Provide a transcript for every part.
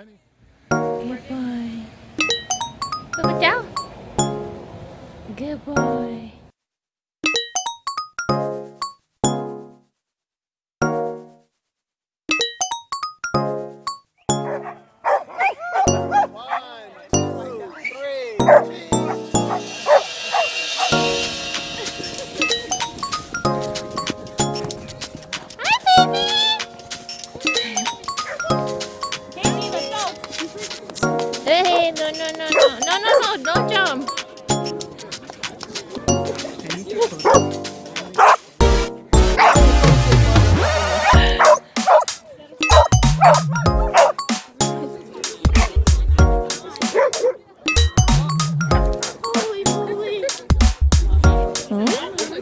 Jenny. Goodbye. Look down. Goodbye.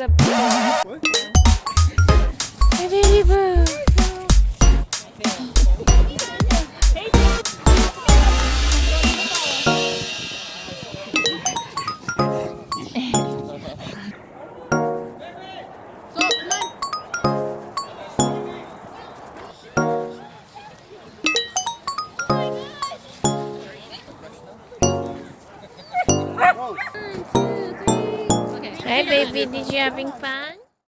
There's a big Hey, baby boo. Hi, baby. Did you having fun?